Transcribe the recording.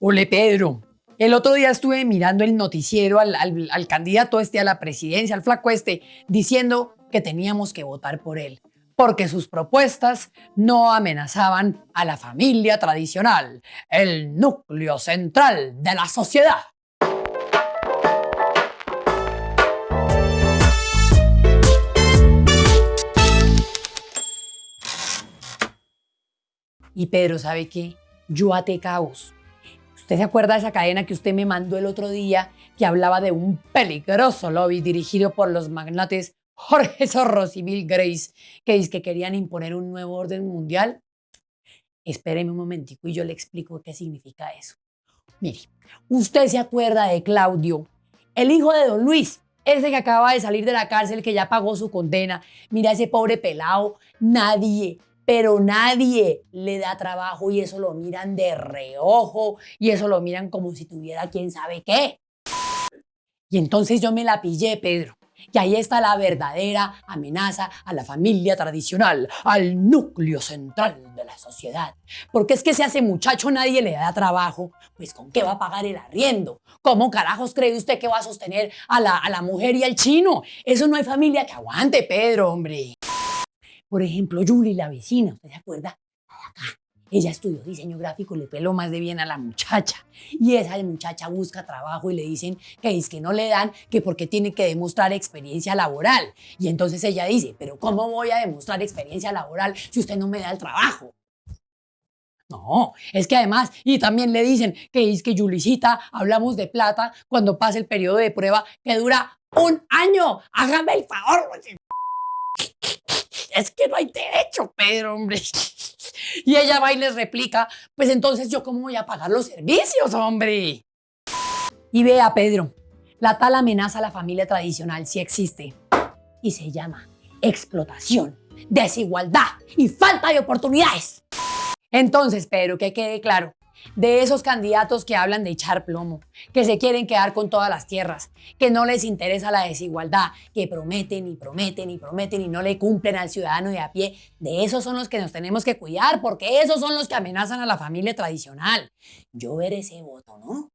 Ole Pedro, el otro día estuve mirando el noticiero al, candidato este a la presidencia, al flaco este, diciendo que teníamos que votar por él, porque sus propuestas no amenazaban a la familia tradicional, el núcleo central de la sociedad. Y Pedro, ¿sabe qué? Yo até cabos. ¿Usted se acuerda de esa cadena que usted me mandó el otro día que hablaba de un peligroso lobby dirigido por los magnates Jorge Soros y Bill Grace que dice que querían imponer un nuevo orden mundial? Espéreme un momentico y yo le explico qué significa eso. Mire, usted se acuerda de Claudio, el hijo de don Luis, ese que acaba de salir de la cárcel, que ya pagó su condena. Mira ese pobre pelado, nadie, pero nadie le da trabajo y eso lo miran de reojo y eso lo miran como si tuviera quién sabe qué. Y entonces yo me la pillé, Pedro. Y ahí está la verdadera amenaza a la familia tradicional, al núcleo central de la sociedad. Porque es que si a muchacho nadie le da trabajo, pues ¿con qué va a pagar el arriendo? ¿Cómo carajos cree usted que va a sostener a la, a la mujer y al chino? Eso no hay familia que aguante, Pedro, hombre. Por ejemplo, Julie, la vecina, ¿usted se acuerda? Acá. Ella estudió diseño gráfico, le peló más de bien a la muchacha. Y esa muchacha busca trabajo y le dicen que es que no le dan, que porque tiene que demostrar experiencia laboral. Y entonces ella dice, pero ¿cómo voy a demostrar experiencia laboral si usted no me da el trabajo? No, es que además, y también le dicen que es que Julicita, hablamos de plata cuando pasa el periodo de prueba que dura un año. Hágame el favor. Es que no hay derecho, Pedro, hombre. Y ella va y les replica, pues entonces yo cómo voy a pagar los servicios, hombre. Y vea, Pedro, la tal amenaza a la familia tradicional sí existe. Y se llama explotación, desigualdad y falta de oportunidades. Entonces, Pedro, que quede claro, de esos candidatos que hablan de echar plomo, que se quieren quedar con todas las tierras, que no les interesa la desigualdad, que prometen y prometen y prometen y no le cumplen al ciudadano de a pie, de esos son los que nos tenemos que cuidar, porque esos son los que amenazan a la familia tradicional. Yo veré ese voto, ¿no?